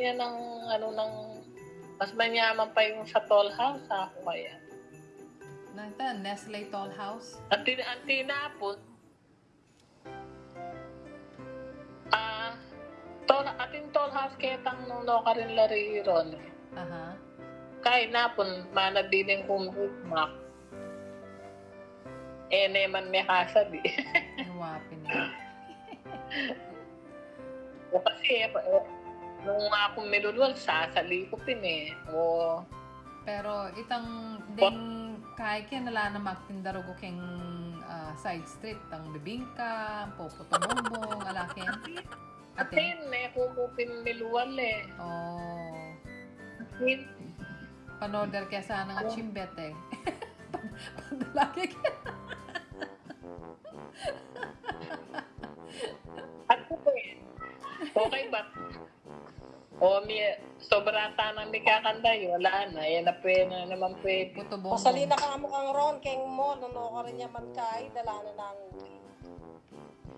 Ganyan ng, ano, ng, mas manyaman pa yung sa tall house, ako kaya. Nanta, Nestle Toll House. Ang, tin ang tinapon, ah, tall, ating tall house ketang nung no ka rin lariron. Aha. Kaya napon, manabiling kong hukmak. Eh, naman may kasabi. Ang wapin niya. o kasi, eh, nung akong nilulwal, sasalikupin eh. O, Pero itang ding kahit kaya nala na magtindaro ko keng ah, side street ang bibingka, popoto bongbong, alakin. Ate. atin, eh, kumupin niluwal eh. Oh. Atin, Panorder kaya sana nga chimbet eh. Padalaki ka. Ako po eh. Okay ba? O, may, sobra tanang may kakanda yun. Wala na. Yan na pwede na naman pwede. Puto bongbong. Pasalina ka mo kang ron, keng mo, nuno ka rin niya man kay, dala na ng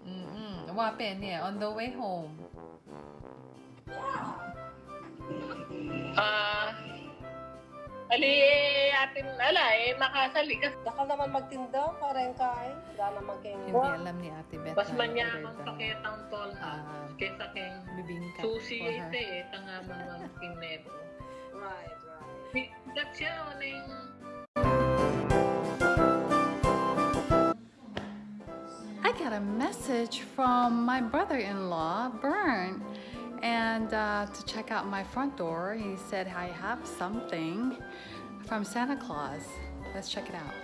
Mm-mm. Wapin, yeah. On the way home. Ah, ali atin, ala eh, makasali kasi. Dakal naman magtinda, parang kay, dala naman keng Hindi alam ni Ate Beth. Mas na manyaman order ketang tol ha. ah, Kesa keng bibingka susi for ito her. eh. Tangaman ng kineto. Right, right. That's siya o na yung I got a message from my brother-in-law, Bern, and uh, to check out my front door. He said I have something from Santa Claus. Let's check it out.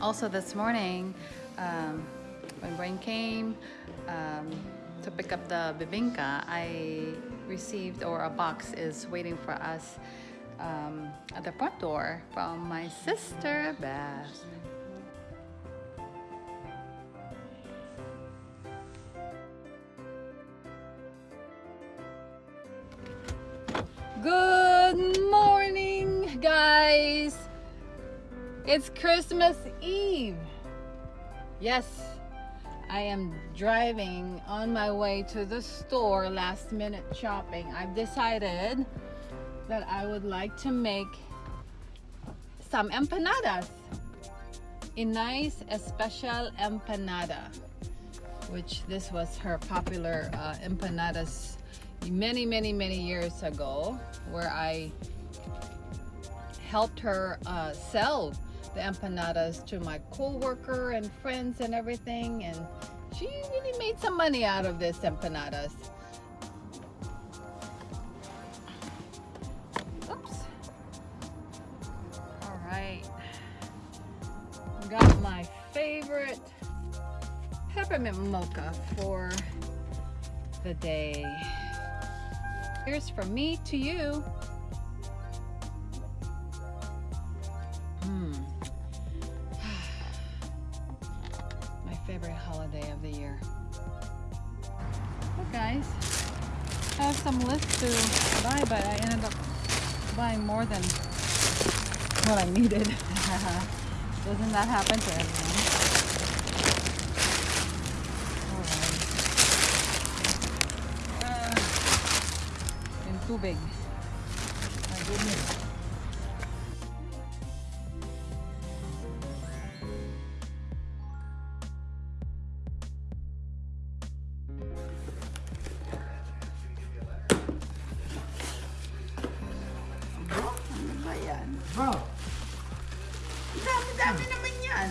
Also, this morning, um, when rain came um, to pick up the bibinka, I received, or a box is waiting for us um, at the front door from my sister Beth. Good morning, guys. It's Christmas Eve. Yes, I am driving on my way to the store last minute shopping. I've decided that I would like to make some empanadas. A nice, a special empanada, which this was her popular uh, empanadas many, many, many years ago, where I helped her uh, sell the empanadas to my co-worker and friends and everything and she really made some money out of this empanadas got my favorite peppermint mocha for the day here's from me to you Hmm. My favorite holiday of the year. Look, guys. I have some lists to buy, but I ended up buying more than what I needed. Doesn't that happen to everyone? Alright. Uh, too big. My goodness. Dami-dami naman yan.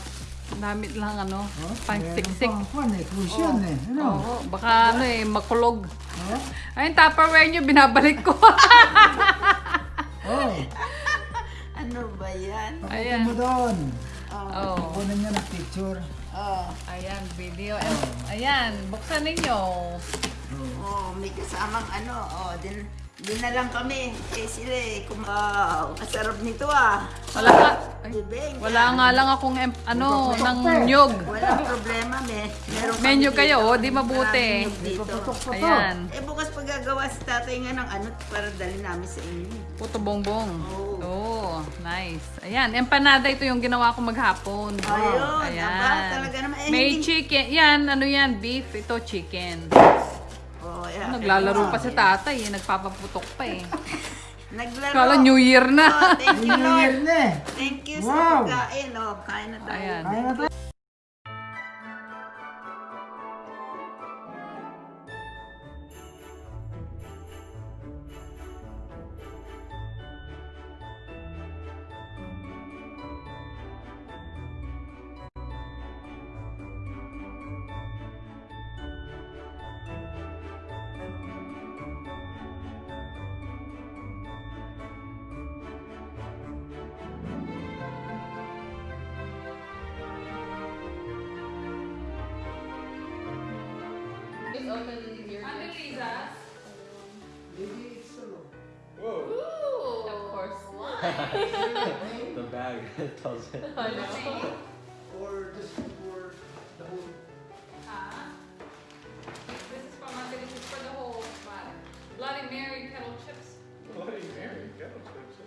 Damit lang ano, oh, pang siksik. Pang kwan eh, cushion eh. Ano? Oo, baka ano eh, makulog. Oh, Ay, yung Tupperware nyo, binabalik ko. oh, Ano ba yan? Ayan. mo doon. oh. Kunin niya ng picture. Oh, Ayan, video. And, ayan, buksan ninyo. Oh. oh, may kasamang ano. Oh, din, Doon na lang kami. Eh sila eh, kung wow, kasarap nito ah. Wala ka. ay, Bibeng. wala nga lang akong em- ano, ng nyog. Walang problema, me. Meron kami Menu kayo, dito. oh, di mabuti. Maraming dito. To. Ayan. Eh bukas pagagawa si tatay nga ng ano para dali namin sa inyo. Puto bongbong. Oo. Oh, nice. Ayan, empanada ito yung ginawa ko maghapon. Ayun, aba, talaga naman. Eh, May hindi- chicken. Yan, ano yan, beef. Ito, chicken. Oh, yeah. Naglalaro pa si tatay eh. Nagpapaputok pa eh. Naglaro. Kala New Year Oh, na. thank you, New Year Lord. na eh. Thank you sa Wow. pagkain. Oh, kain na tayo. Ayan. Kaya na tayo. Of course. The bag tells it. Or just for the whole uh-huh. This is from Monday. This is for the whole bag. Bloody Mary kettle chips Bloody Mary, kettle chips.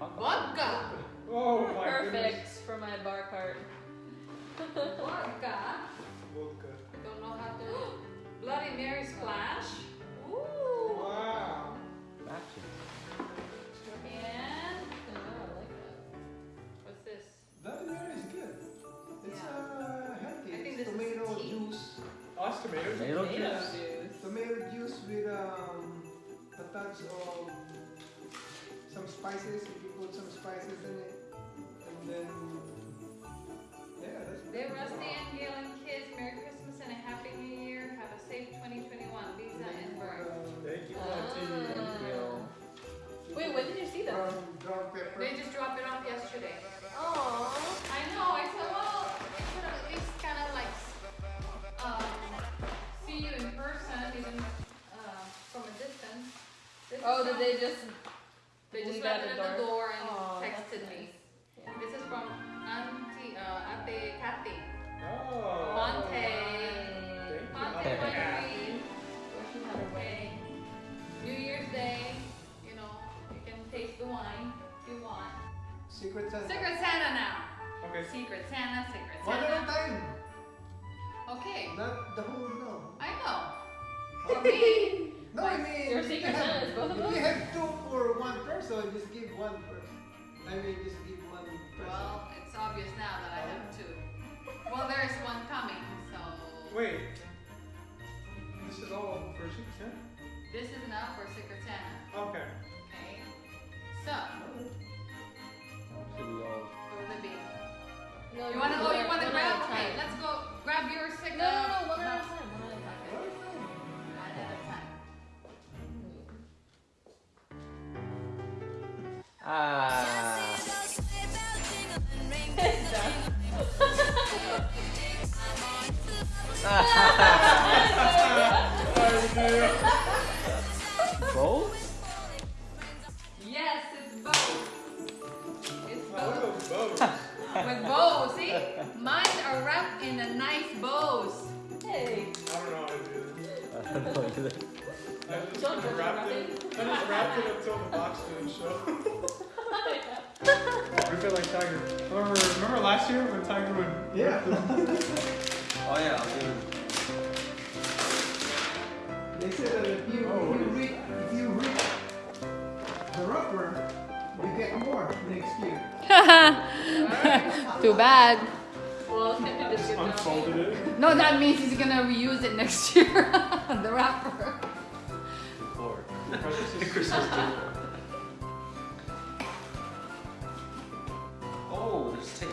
and vodka. Oh my Perfect for my bar cart. Vodka. Bloody Mary splash. Ooh. Wow. Action. And Oh, I like that. what's this? Bloody Mary is good. It's Yeah. uh, healthy. I think It's this is tomato tea. juice. Lots of tomatoes. Tomato Tomato juice. juice. Tomato juice with um, a touch of some spices. If you put some spices in it, and then yeah, that's Dear good. Rusty and Gail when did you see that? Brown, brown pepper. They just dropped it off yesterday. Oh. I know. I said, well, it could at least kind of like um, see you in person, even uh, from a distance. This Oh, did they just? They just leave left it the at the door? door and Aw, that's texted me. nice. Yeah. This is from Auntie, uh, Ate Kathy. Oh. Monte. Thank you, Monte Auntie Winery. Where she had her Okay. wedding. New Year's Day, taste the wine you want. Secret Santa. Secret Santa now. Okay. Secret Santa, Secret Santa. One at a time. Okay, Not the whole no. I know. Oh, for me, No, I mean Your Secret Santa is both of If you have two for one person, just give one person. I mean, just give one person. well, it's obvious now that I have oh. two. Well, there's one coming, so Wait. This is all for Secret Santa? this is now for Secret Santa. Okay. Okay. So, Should we all? for the big. No, You wanna go? You wanna grab? Okay, time. let's go. Grab your secret. No, no, no, one at a time. One at a time. One at a time. Ah. Both? With bows, see? Mine are wrapped in a nice bows. Hey. I don't know how to do this. I don't know either. I just Don't kind wrapped me, it. I just wrapped it until the box didn't show. Rip it like Tiger. Remember, remember last year when Tiger would Yeah. Oh yeah, I'll do it. They said that if you, Oh, if you what is- read, if you read the rubber, you get more next year. Too bad. Well, can you just give it unfolded it. No, that means he's gonna reuse it next year. the wrapper. four. The Christmas decor. Oh, there's tape.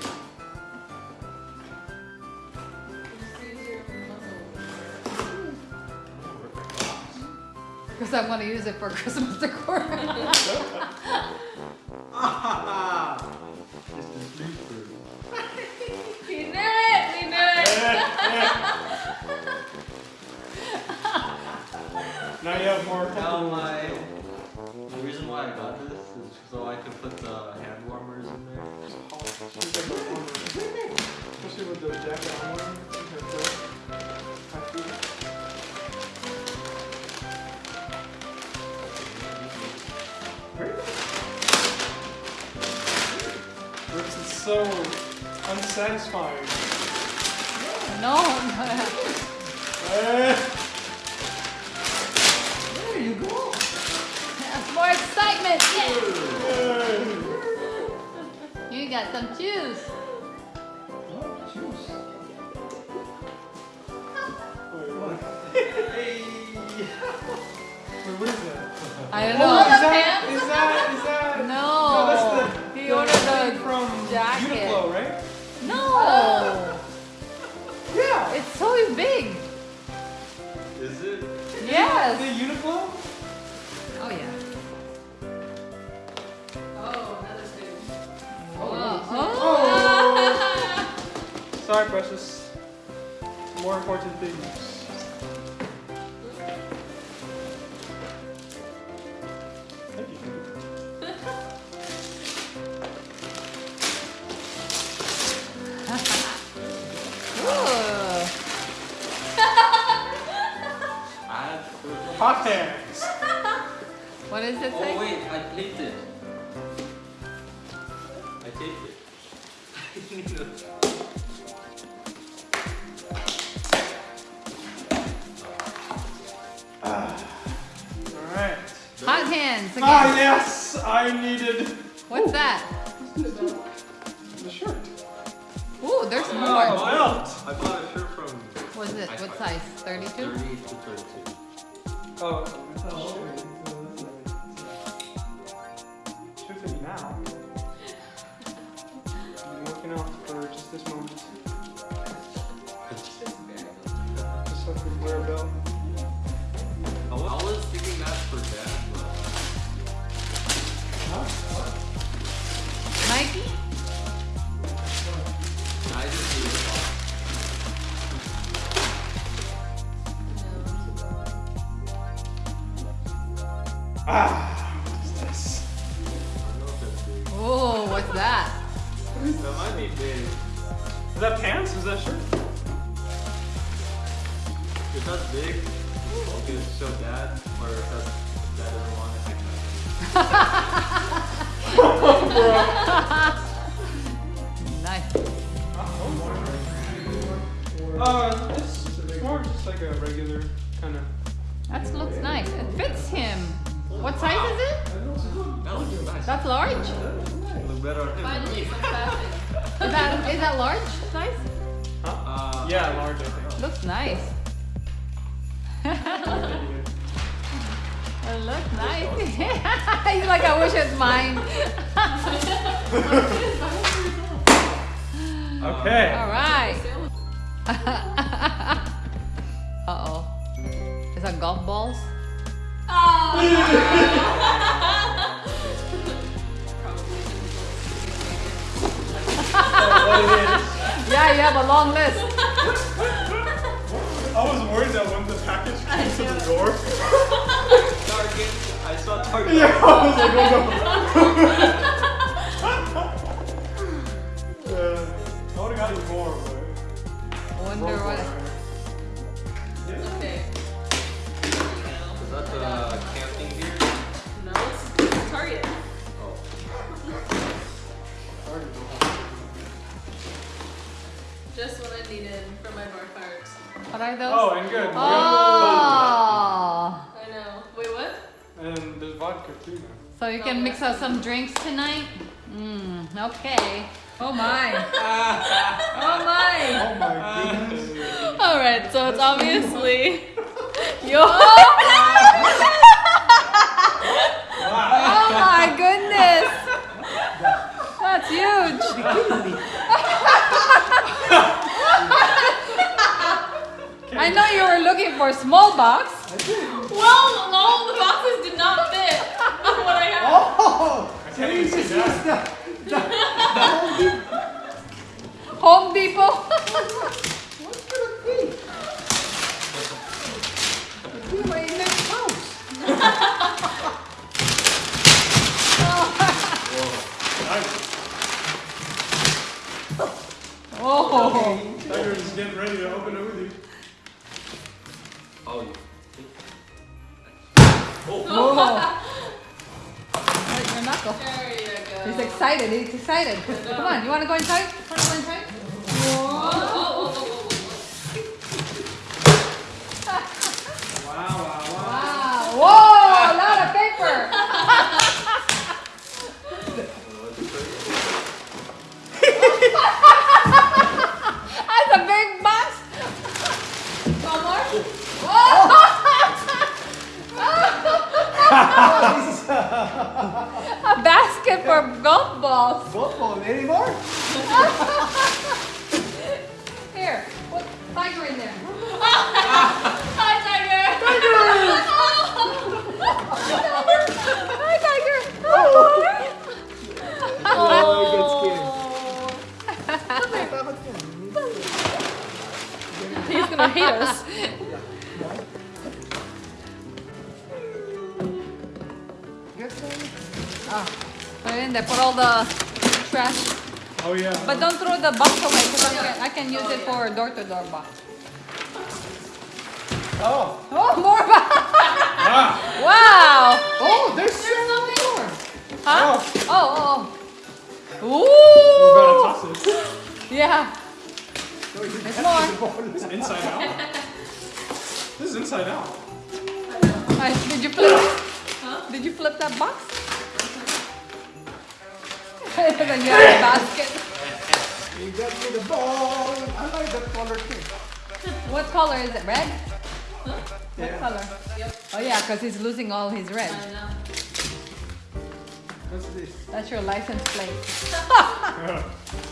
Because I'm gonna use it for Christmas decor. Brooks is so unsatisfying. No. Eh. There you go. That's more excitement. You got some juice. Oh, juice. Wait, what? Wait, what is that? I don't Oh, know. is Sorry, precious. More important things. Thank you. Ooh. I had Hot hands. What does it Oh say? wait, I taped it. I taped it. hands again. Ah, yes! I needed What's that? the shirt. Ooh, there's Oh, more. belt! I bought a shirt from What's it? What size? 32? 30 to 32. Oh, Should fit me now. That might be big. Is that pants? Is that shirt? If that's big, can show dad, or if that's, dad doesn't want it, I can. Nice. Uh, it's, it's more just like a regular kind of. That looks nice. It fits him. What size is it? That looks nice. That's large? Look better on him. Finally, some fashion. Is that is that large size? Uh, Yeah, large, I think. Looks nice. It looks nice. He's like, I wish it's mine. Okay. All right. uh oh. Is that golf balls? what Yeah, you have a long list. I was worried that when the package came to the door. Target. I saw Target. Yeah, I was like, oh no. Oh my. oh my. Oh my goodness. All right, so it's obviously your. Oh people. What's gonna be? We in house. oh. oh. Oh. Oh. oh. He's excited. He's excited. Come on. You want to go inside? for golf balls. Golf balls anymore? Here, put tiger in there. can use oh, it for door to door box. Oh. Oh, more ah. Wow. Oh, there's, there's so many more. Huh? Oh, oh, oh. oh. Ooh. We're about to toss it. yeah. There's more. It's inside out. this is inside out. Right, did you flip? Huh? Did you flip that box? you have a basket. You got me the ball. I like that color too. what color is it? Red? Huh? What color? Yep. Oh yeah, because he's losing all his red. I know. What's this? That's your license plate.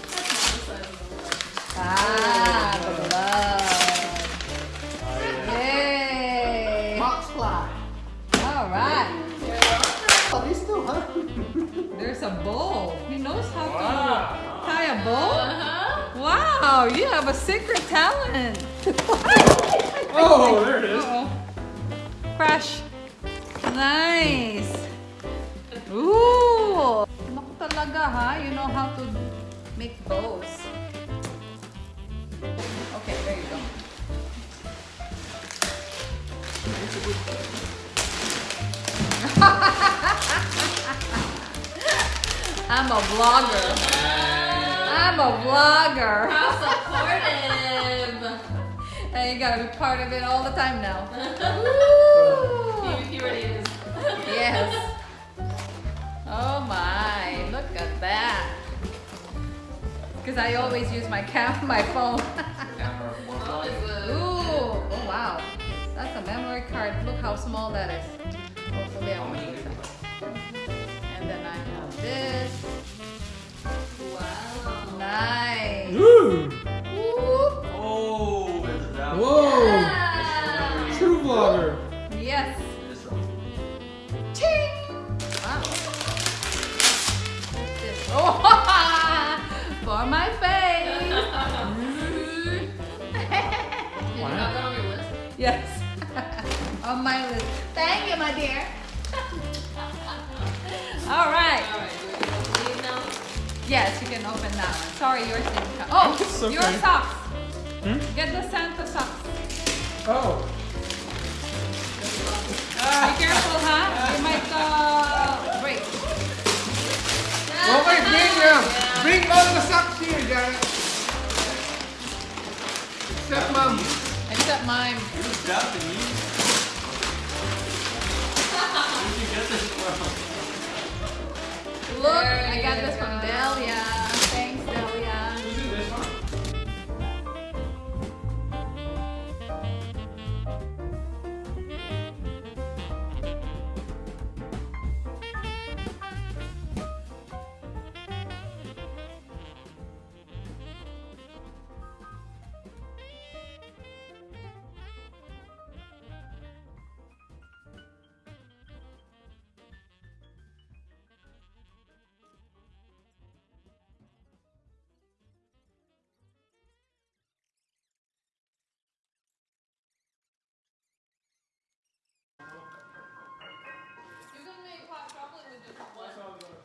my phone.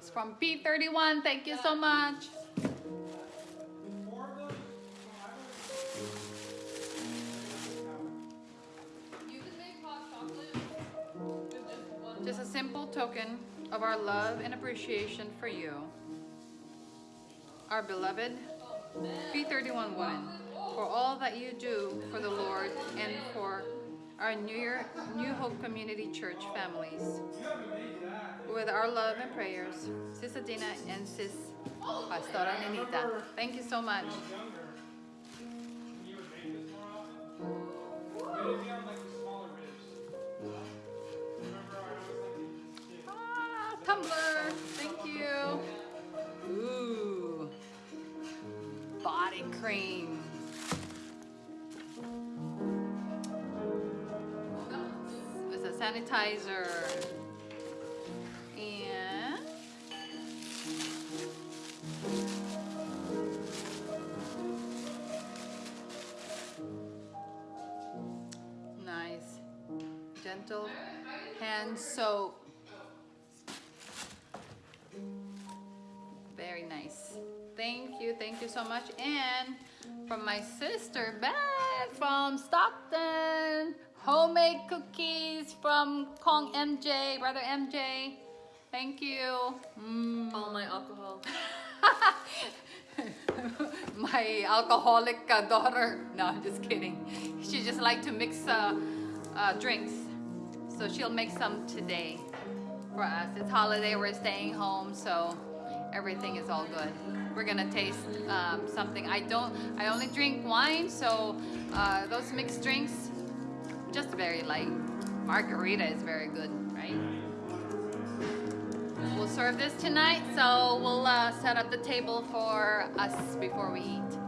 It's from P31. Thank you so much. Just a simple token of our love and appreciation for you, our beloved P31 woman, for all that you do for the Lord and for our New, Year, New Hope Community Church families. With our love and prayers, Sis Adina and Sis Pastora Nenita. Thank you so much. Ah, tumbler. Thank you. Ooh. Body cream. It's a sanitizer. You, so much. And from my sister Beth from Stockton, homemade cookies from Kong MJ, brother MJ. Thank you. Mm. All my alcohol. my alcoholic uh, daughter. No, I'm just kidding. She just like to mix uh, uh, drinks, so she'll make some today for us. It's holiday. We're staying home, so everything is all good. We're gonna taste um, something. I don't. I only drink wine, so uh, those mixed drinks, just very light. Margarita is very good, right? We'll serve this tonight, so we'll uh, set up the table for us before we eat.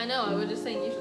I know. I was just saying you should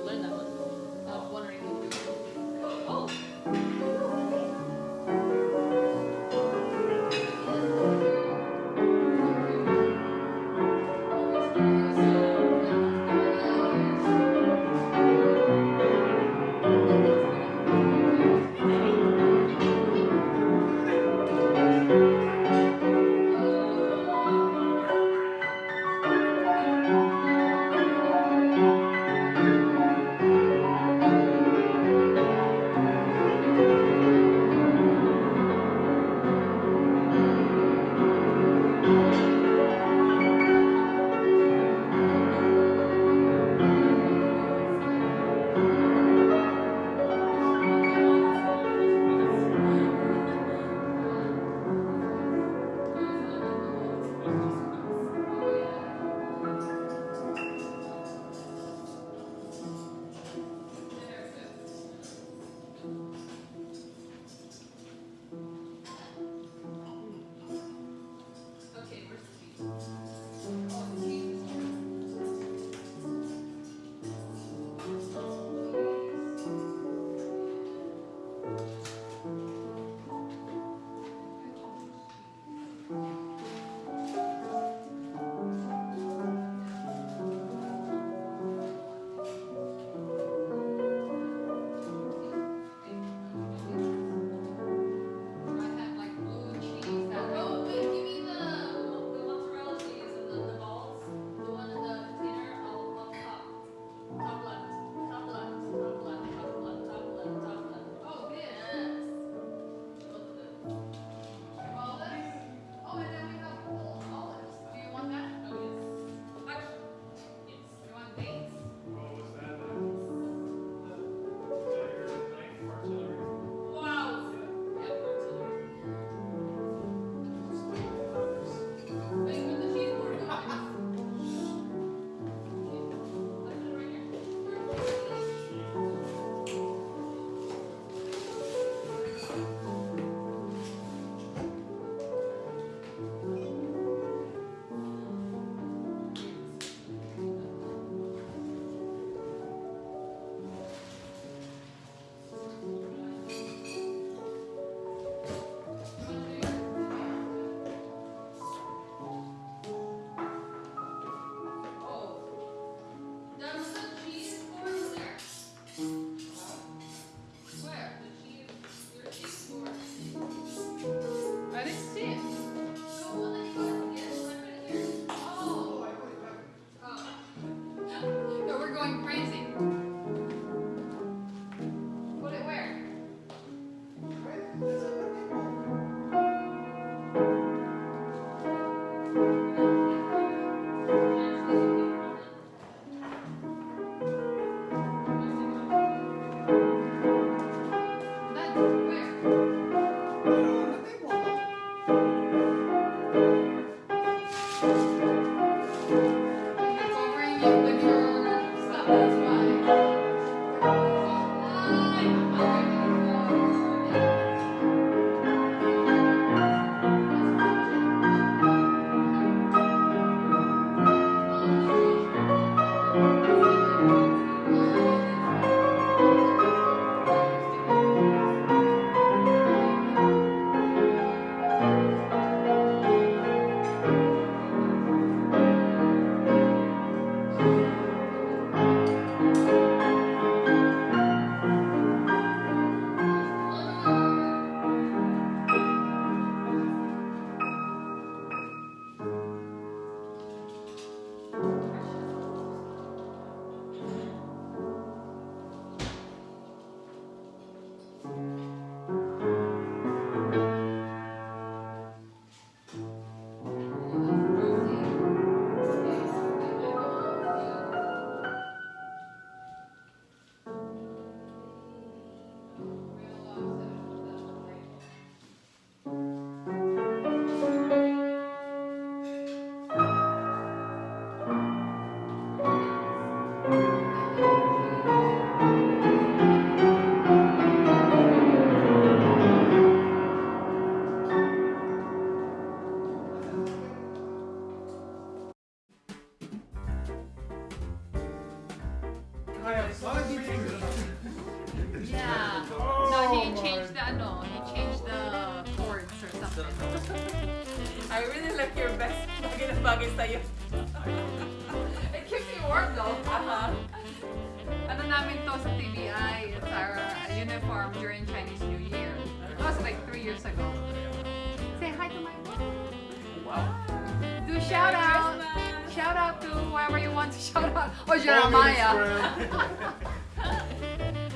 Shout out to whoever you want to shout out. Oh, Jeremiah.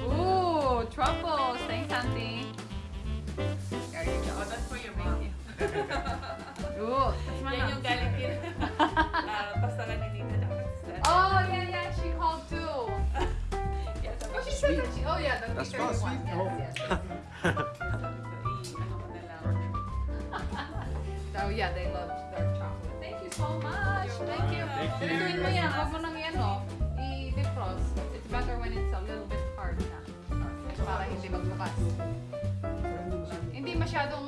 Ooh, truffles. Thanks, Auntie. There you go. Oh, that's for your mom. Ooh, that's my Yan mom. yung galing din. Ah, pasalan na sister. Oh, yeah, yeah, she called too. Yes, Oh, she said that she, oh yeah, the That's teacher fast. one. Yes, Oh. yes. ano ko na lang. Oh yeah, they loved dark chocolate. Thank you so much. Thank you. Thank you. Gawin mo yan. Huwag mo nang yan, no? I-defrost. It's better when it's a little bit hard na. Para hindi magbukas. Hindi masyadong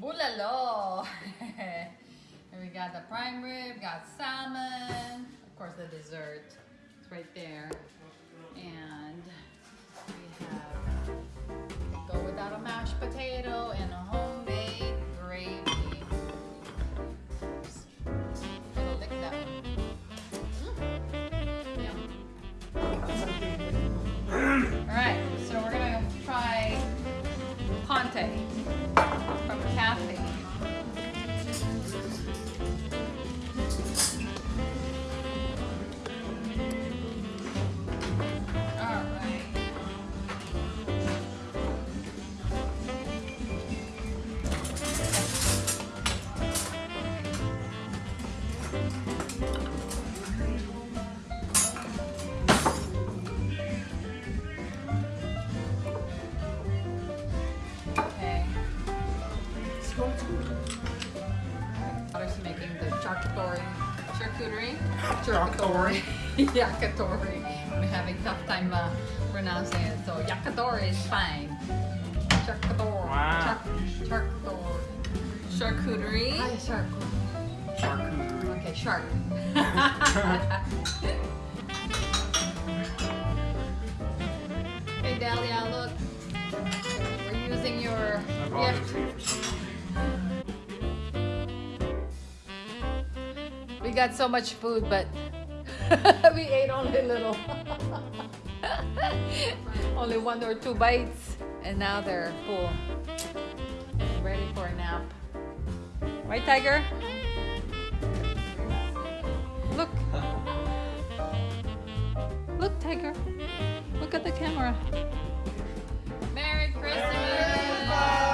Bulalo. we got the prime rib, got salmon, of course the dessert. It's right there. And we have go without a mashed potato Charcuterie? Charcuterie. yakitori. We're having a tough time uh, pronouncing it, so yakitori is fine. Charcuterie. Wow. Char- charcuterie. Charcuterie. Hi, charcuterie. Charcuterie. Okay, shark. hey, Dahlia, look. We're using your I got so much food, but we ate only little. only one or two bites, and now they're full. Ready for a nap. Right, Tiger? Look. Look, Tiger. Look at the camera. Merry Christmas.